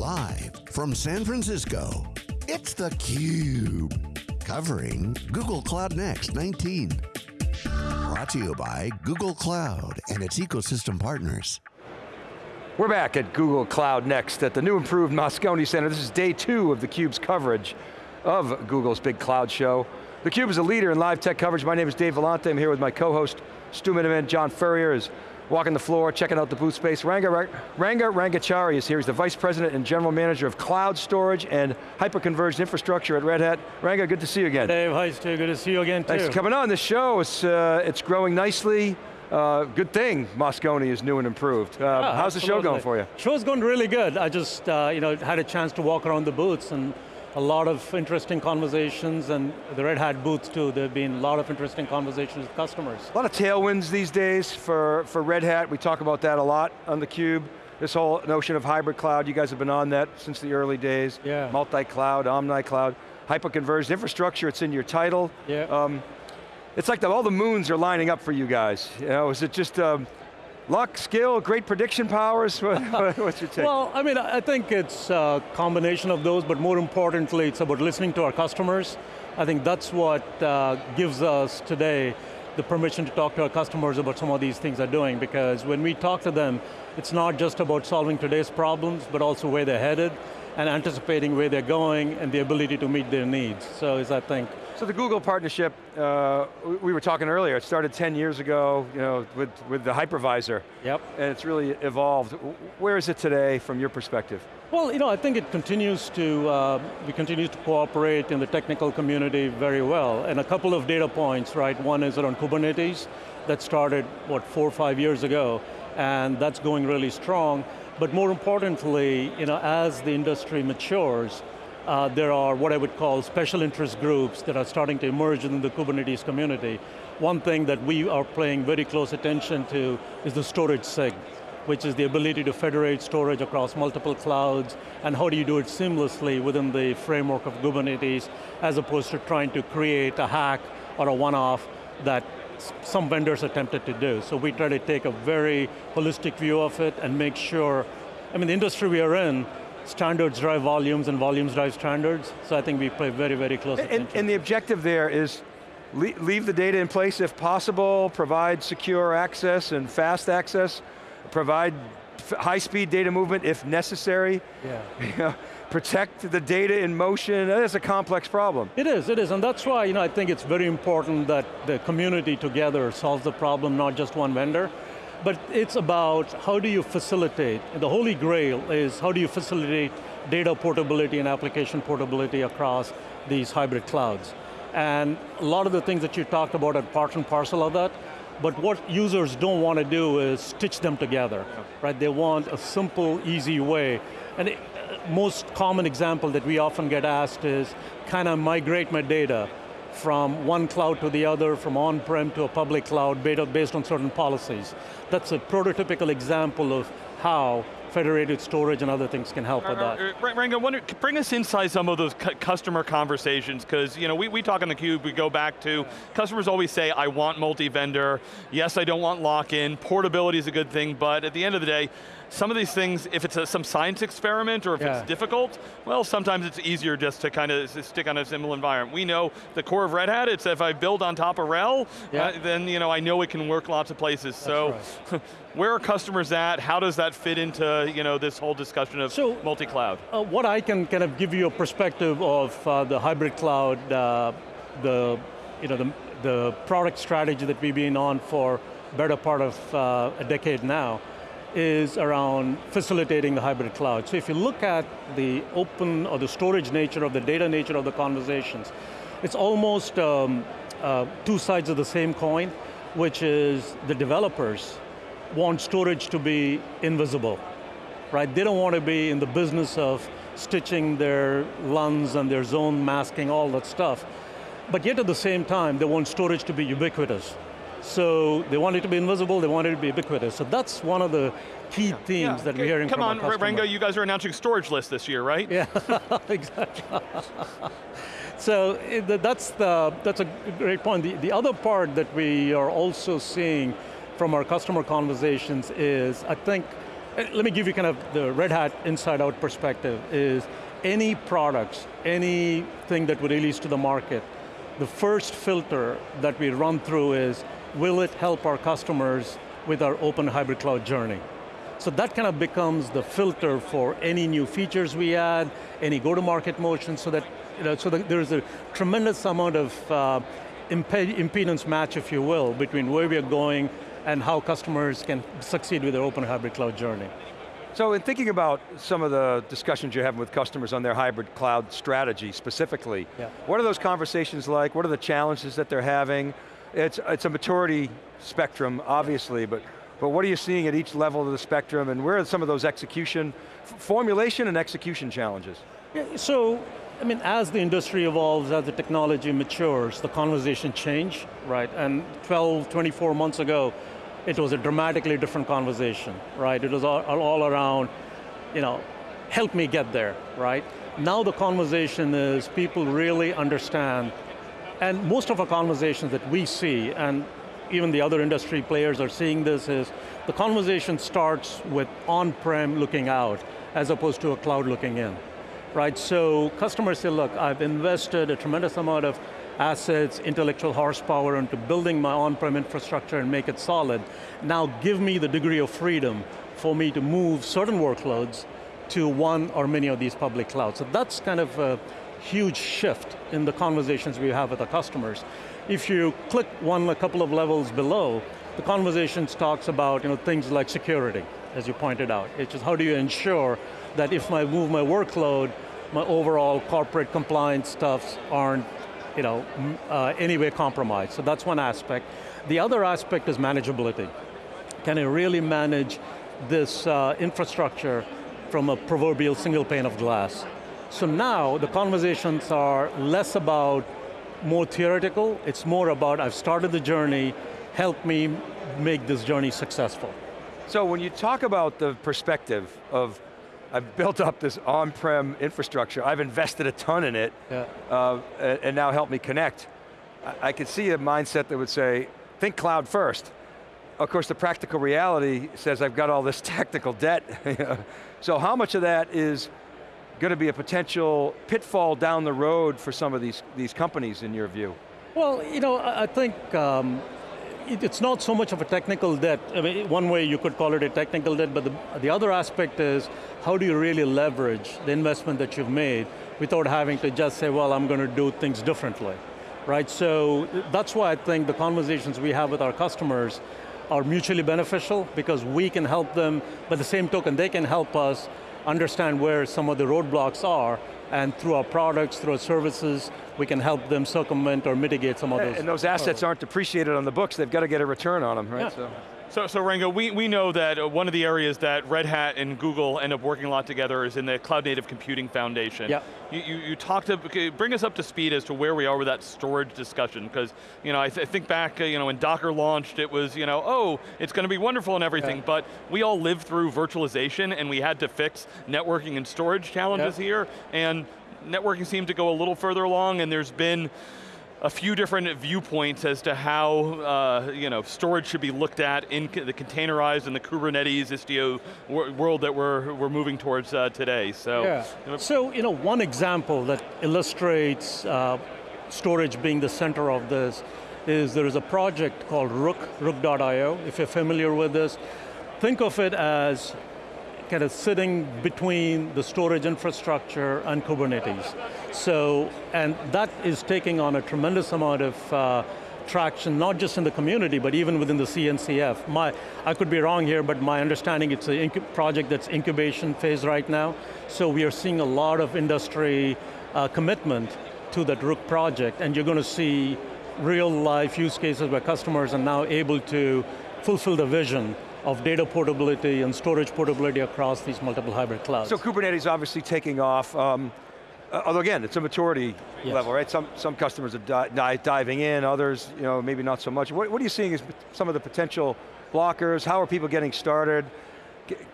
Live from San Francisco, it's theCUBE. Covering Google Cloud Next 19. Brought to you by Google Cloud and its ecosystem partners. We're back at Google Cloud Next at the new improved Moscone Center. This is day two of theCUBE's coverage of Google's big cloud show. theCUBE is a leader in live tech coverage. My name is Dave Vellante. I'm here with my co-host, Stu Miniman. John Furrier is walking the floor, checking out the booth space. Ranga, Ranga Rangachari is here. He's the Vice President and General Manager of Cloud Storage and Hyperconverged Infrastructure at Red Hat. Ranga, good to see you again. Dave, hi Stu, good to see you again too. Thanks for coming on. This show, it's, uh, it's growing nicely. Uh, good thing Moscone is new and improved. Uh, yeah, how's absolutely. the show going for you? Show's going really good. I just uh, you know, had a chance to walk around the booths and a lot of interesting conversations and the Red Hat booth too, there have been a lot of interesting conversations with customers. A lot of tailwinds these days for, for Red Hat. We talk about that a lot on theCUBE. This whole notion of hybrid cloud, you guys have been on that since the early days. Yeah. Multi-cloud, omni-cloud, hyper-converged infrastructure, it's in your title. Yeah. Um, it's like the, all the moons are lining up for you guys. You know, is it just um, luck, skill, great prediction powers? What's your take? Well, I mean, I think it's a combination of those, but more importantly, it's about listening to our customers. I think that's what uh, gives us today the permission to talk to our customers about some of these things they're doing, because when we talk to them, it's not just about solving today's problems, but also where they're headed, and anticipating where they're going, and the ability to meet their needs. So is, I think, So the Google partnership, uh, we were talking earlier, it started 10 years ago you know, with, with the hypervisor. Yep. And it's really evolved. Where is it today from your perspective? Well, you know, I think it continues to, uh, we continue to cooperate in the technical community very well. And a couple of data points, right? One is around Kubernetes, that started, what, four or five years ago, and that's going really strong. But more importantly, you know, as the industry matures, uh, there are what I would call special interest groups that are starting to emerge in the Kubernetes community. One thing that we are paying very close attention to is the storage SIG, which is the ability to federate storage across multiple clouds, and how do you do it seamlessly within the framework of Kubernetes, as opposed to trying to create a hack or a one-off that some vendors attempted to do. So we try to take a very holistic view of it and make sure, I mean the industry we are in, standards drive volumes and volumes drive standards, so I think we pay very, very close and, attention. and the objective there is leave the data in place if possible, provide secure access and fast access, provide high-speed data movement if necessary. Yeah. You know, protect the data in motion, that is a complex problem. It is, it is, and that's why you know, I think it's very important that the community together solves the problem, not just one vendor. But it's about how do you facilitate, the holy grail is how do you facilitate data portability and application portability across these hybrid clouds. And a lot of the things that you talked about are part and parcel of that, but what users don't want to do is stitch them together, right? They want a simple, easy way. And it, uh, most common example that we often get asked is, can I migrate my data from one cloud to the other, from on-prem to a public cloud based on certain policies. That's a prototypical example of how federated storage and other things can help with that. Uh, uh, Ranga, wonder, bring us inside some of those cu customer conversations, because you know, we, we talk on theCUBE, we go back to, customers always say, I want multi-vendor, yes, I don't want lock-in, portability is a good thing, but at the end of the day, some of these things, if it's a, some science experiment or if yeah. it's difficult, well, sometimes it's easier just to kind of stick on a simple environment. We know the core of Red Hat, it's if I build on top of RHEL, yeah. uh, then you know, I know it can work lots of places. That's so, right. where are customers at? How does that fit into you know, this whole discussion of so, multi-cloud? Uh, what I can kind of give you a perspective of uh, the hybrid cloud, uh, the, you know, the, the product strategy that we've been on for better part of uh, a decade now, is around facilitating the hybrid cloud. So if you look at the open or the storage nature of the data nature of the conversations, it's almost um, uh, two sides of the same coin, which is the developers want storage to be invisible, right? They don't want to be in the business of stitching their LUNs and their zone masking, all that stuff. But yet at the same time, they want storage to be ubiquitous. So they want it to be invisible, they want it to be ubiquitous. So that's one of the key yeah, themes yeah. that we're hearing Come from on. Ranga, you guys are announcing storage list this year, right? Yeah, exactly. so that's, the, that's a great point. The, the other part that we are also seeing from our customer conversations is, I think, uh, let me give you kind of the Red Hat inside out perspective is any products, anything that we release to the market, the first filter that we run through is, will it help our customers with our open hybrid cloud journey? So that kind of becomes the filter for any new features we add, any go-to-market motion, so that, you know, so that there's a tremendous amount of uh, impedance match, if you will, between where we are going and how customers can succeed with their open hybrid cloud journey. So in thinking about some of the discussions you're having with customers on their hybrid cloud strategy specifically, yeah. what are those conversations like? What are the challenges that they're having? It's, it's a maturity spectrum, obviously, but but what are you seeing at each level of the spectrum and where are some of those execution, formulation and execution challenges? Yeah, so, I mean, as the industry evolves, as the technology matures, the conversation change, right? And 12, 24 months ago, it was a dramatically different conversation, right? It was all, all around, you know, help me get there, right? Now the conversation is people really understand, and most of our conversations that we see, and even the other industry players are seeing this is the conversation starts with on-prem looking out as opposed to a cloud looking in. Right, so customers say, look, I've invested a tremendous amount of assets, intellectual horsepower into building my on-prem infrastructure and make it solid. Now give me the degree of freedom for me to move certain workloads to one or many of these public clouds. So that's kind of a huge shift in the conversations we have with our customers. If you click one a couple of levels below, the conversations talks about you know, things like security, as you pointed out. It's just how do you ensure that if I move my workload, my overall corporate compliance stuffs aren't you know, uh, anyway compromised. So that's one aspect. The other aspect is manageability. Can I really manage this uh, infrastructure from a proverbial single pane of glass? So now the conversations are less about more theoretical, it's more about I've started the journey, help me make this journey successful. So when you talk about the perspective of I've built up this on-prem infrastructure, I've invested a ton in it, yeah. uh, and now help me connect. I, I could see a mindset that would say, think cloud first. Of course, the practical reality says I've got all this technical debt. so how much of that is going to be a potential pitfall down the road for some of these, these companies in your view? Well, you know, I think um, it, it's not so much of a technical debt. I mean, one way you could call it a technical debt, but the, the other aspect is how do you really leverage the investment that you've made without having to just say, well, I'm going to do things differently, right? So that's why I think the conversations we have with our customers are mutually beneficial because we can help them, but the same token, they can help us understand where some of the roadblocks are, and through our products, through our services, we can help them circumvent or mitigate some of those. And those assets aren't depreciated on the books, they've got to get a return on them, right? Yeah. So. So, so Ranga, we, we know that uh, one of the areas that Red Hat and Google end up working a lot together is in the Cloud Native Computing Foundation. Yeah. You, you, you talked to, bring us up to speed as to where we are with that storage discussion, because you know, I, th I, think back uh, you know, when Docker launched, it was, you know, oh, it's going to be wonderful and everything, yeah. but we all lived through virtualization and we had to fix networking and storage challenges yeah. here, and networking seemed to go a little further along and there's been a few different viewpoints as to how uh, you know, storage should be looked at in the containerized and the Kubernetes Istio world that we're, we're moving towards uh, today. So, yeah. you know, so you know, one example that illustrates uh, storage being the center of this is there is a project called Rook, Rook.io, if you're familiar with this. Think of it as kind of sitting between the storage infrastructure and Kubernetes. So, and that is taking on a tremendous amount of uh, traction, not just in the community, but even within the CNCF. My, I could be wrong here, but my understanding it's a project that's incubation phase right now. So we are seeing a lot of industry uh, commitment to that Rook project, and you're going to see real life use cases where customers are now able to fulfill the vision of data portability and storage portability across these multiple hybrid clouds. So Kubernetes obviously taking off. Um, uh, although again, it's a maturity yes. level, right? Some, some customers are di diving in, others you know, maybe not so much. What, what are you seeing as some of the potential blockers? How are people getting started?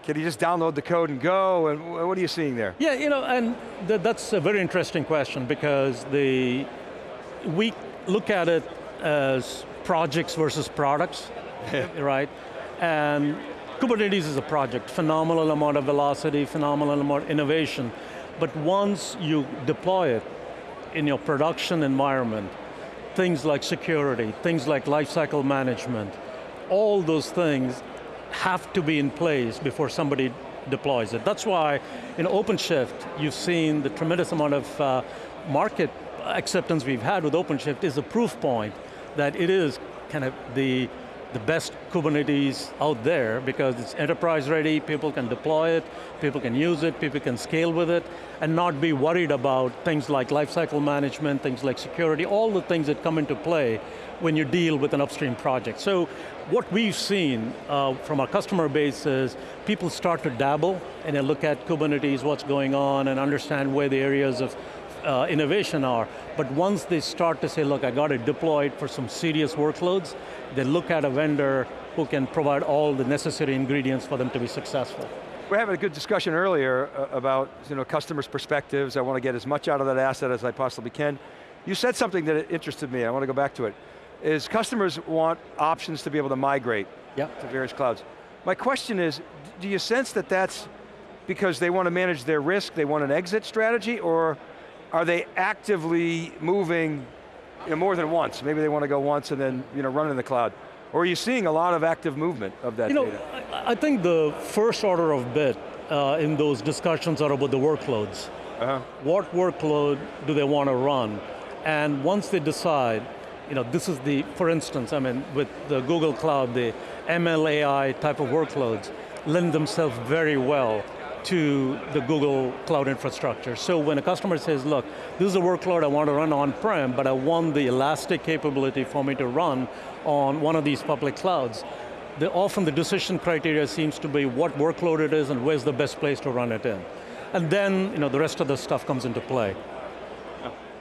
Can you just download the code and go? And what are you seeing there? Yeah, you know, and th that's a very interesting question because the we look at it as projects versus products, right? And Kubernetes is a project, phenomenal amount of velocity, phenomenal amount of innovation, but once you deploy it in your production environment, things like security, things like lifecycle management, all those things have to be in place before somebody deploys it. That's why in OpenShift, you've seen the tremendous amount of uh, market acceptance we've had with OpenShift is a proof point that it is kind of the, the best Kubernetes out there because it's enterprise ready, people can deploy it, people can use it, people can scale with it, and not be worried about things like lifecycle management, things like security, all the things that come into play when you deal with an upstream project. So what we've seen uh, from our customer base is people start to dabble and they look at Kubernetes, what's going on, and understand where the areas of uh, innovation are. But once they start to say, look, I got to deploy it for some serious workloads, they look at a vendor who can provide all the necessary ingredients for them to be successful. We're having a good discussion earlier uh, about you know, customers' perspectives. I want to get as much out of that asset as I possibly can. You said something that interested me, I want to go back to it, is customers want options to be able to migrate yep. to various clouds. My question is, do you sense that that's because they want to manage their risk, they want an exit strategy, or are they actively moving you know, more than once? Maybe they want to go once and then you know, run in the cloud. Or are you seeing a lot of active movement of that you know, data? I think the first order of bit uh, in those discussions are about the workloads. Uh -huh. What workload do they want to run? And once they decide, you know, this is the, for instance, I mean, with the Google Cloud, the ML AI type of workloads lend themselves very well to the Google Cloud infrastructure. So when a customer says, look, this is a workload I want to run on-prem, but I want the elastic capability for me to run on one of these public clouds, the, often the decision criteria seems to be what workload it is and where's the best place to run it in. And then you know, the rest of the stuff comes into play.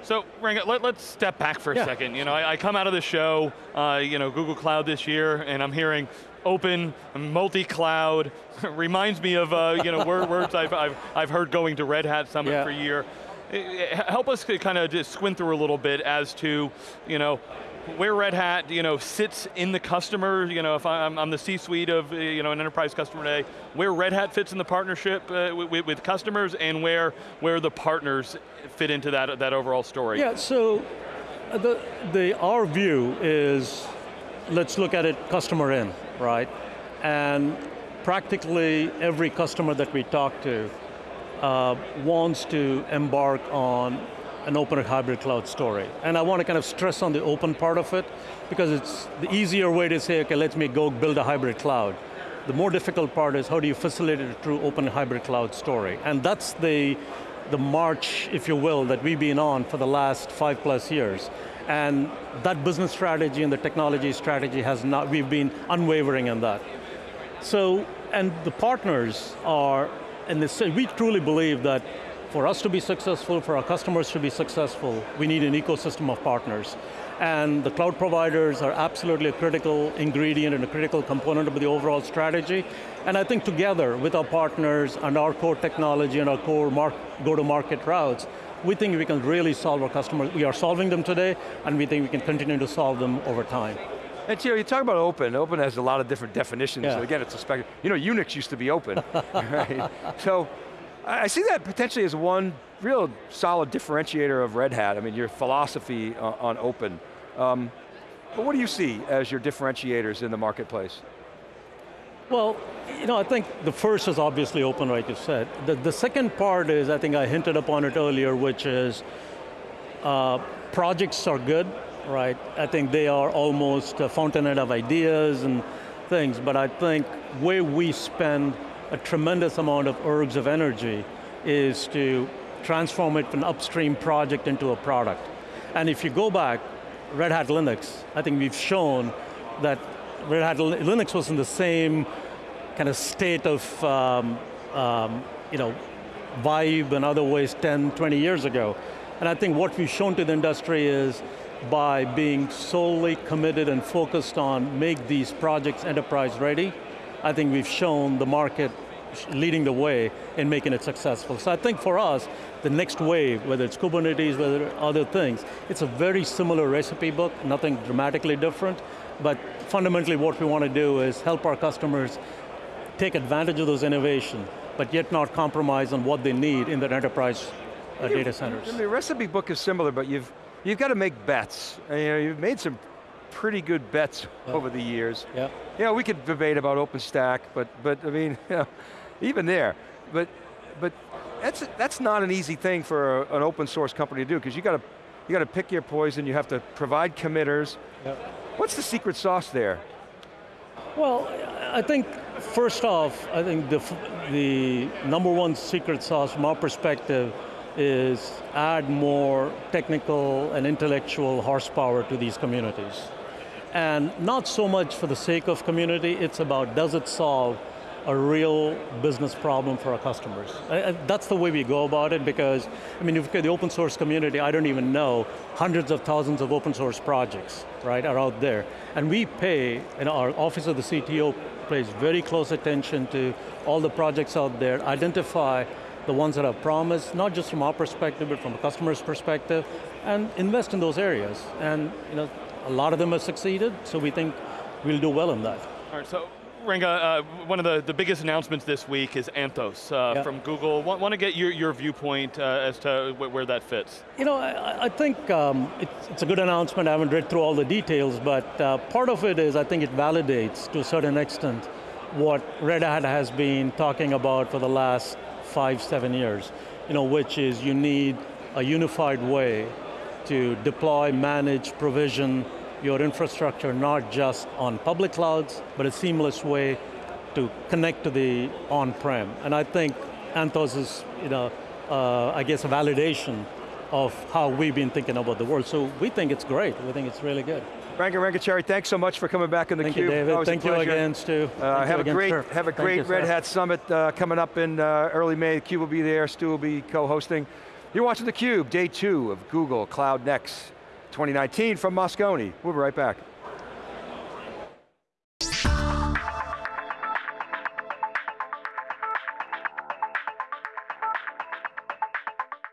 So, Ranga, let, us step back for a yeah. second. You know, I, I, come out of the show, uh, you know, Google Cloud this year, and I'm hearing open, multi-cloud, reminds me of uh, you know words I've, I've, I've heard going to Red Hat Summit yeah. for a year. Help us kind of just squint through a little bit as to, you know, where Red Hat, you know, sits in the customer, you know, if I'm, I'm the C-suite of, you know, an enterprise customer today, where Red Hat fits in the partnership uh, with, with, customers and where, where the partners fit into that, that overall story. Yeah, so uh, the, the, our view is, let's look at it customer in, right? And practically every customer that we talk to uh, wants to embark on an open hybrid cloud story. And I want to kind of stress on the open part of it, because it's the easier way to say, okay, let me go build a hybrid cloud. The more difficult part is how do you facilitate a true open hybrid cloud story? And that's the, the march, if you will, that we've been on for the last five plus years. And that business strategy and the technology strategy has not, we've been unwavering in that. So, and the partners are, and we truly believe that for us to be successful, for our customers to be successful, we need an ecosystem of partners. And the cloud providers are absolutely a critical ingredient and a critical component of the overall strategy. And I think together with our partners and our core technology and our core go-to-market routes, we think we can really solve our customers. We are solving them today, and we think we can continue to solve them over time. And you know, you talk about open, open has a lot of different definitions. Yeah. So again, it's a spectrum. You know, Unix used to be open, right? So, I see that potentially as one real solid differentiator of Red Hat. I mean, your philosophy on, on open. Um, but what do you see as your differentiators in the marketplace? Well, you know, I think the first is obviously open, like you said. The, the second part is, I think I hinted upon it earlier, which is uh, projects are good, right? I think they are almost a fountainhead of ideas and things, but I think where we spend a tremendous amount of ergs of energy is to transform it from an upstream project into a product. And if you go back, Red Hat Linux, I think we've shown that Red Hat Linux was in the same kind of state of um, um, you know, vibe and other ways 10, 20 years ago. And I think what we've shown to the industry is by being solely committed and focused on make these projects enterprise ready, I think we've shown the market leading the way in making it successful. So I think for us, the next wave, whether it's Kubernetes, whether other things, it's a very similar recipe book, nothing dramatically different, but fundamentally what we want to do is help our customers take advantage of those innovation, but yet not compromise on what they need in their enterprise uh, data centers. The recipe book is similar, but you've, you've got to make bets. And, you know, you've made some pretty good bets Yeah. over the years. Yeah. Yeah, we could debate about OpenStack, but, but I mean, you know, even there. But, but that's, that's not an easy thing for a- an open source company to do, because you got to, you got to pick your poison, you have to provide committers. Yep. What's the secret sauce there? Well, I think first off, I think the, the number one secret sauce from our perspective is add more technical and intellectual horsepower to these communities. And not so much for the sake of community, it's about does it solve a real business problem for our customers. I- I- that's the way we go about it because, I mean, if you look at the open source community, I don't even know, hundreds of thousands of open source projects, right, are out there. And we pay, and our Office of the CTO pays very close attention to all the projects out there, identify the ones that are promised, not just from our perspective, but from a customer's perspective, and invest in those areas. And you know, a lot of them have succeeded, so we think we'll do well in that. All right, so Ranga, uh, one of the, the biggest announcements this week is Anthos uh, Yeah. from Google. Want, want to get your, your viewpoint uh, as to wh- where that fits? You know, I, I think um, it's, it's a good announcement. I haven't read through all the details, but uh, part of it is I think it validates to a certain extent what Red Hat has been talking about for the last five, seven years. You know, which is you need a unified way to deploy, manage, provision your infrastructure, not just on public clouds, but a seamless way to connect to the on-prem. And I think Anthos is, you know, uh, I guess a validation of how we've been thinking about the world. So we think it's great. We think it's really good. Rangan Rangachari, thanks so much for coming back in the Thank cube. you, David. Thank you again, Stu. Uh, have you a again, great, sir. have a Thank great you, Red. Hat Summit uh, coming up in uh, early May. CUBE will be there, Stu will be co-hosting. You're watching theCUBE, day two of Google Cloud Next 2019 from Moscone. We'll be right back.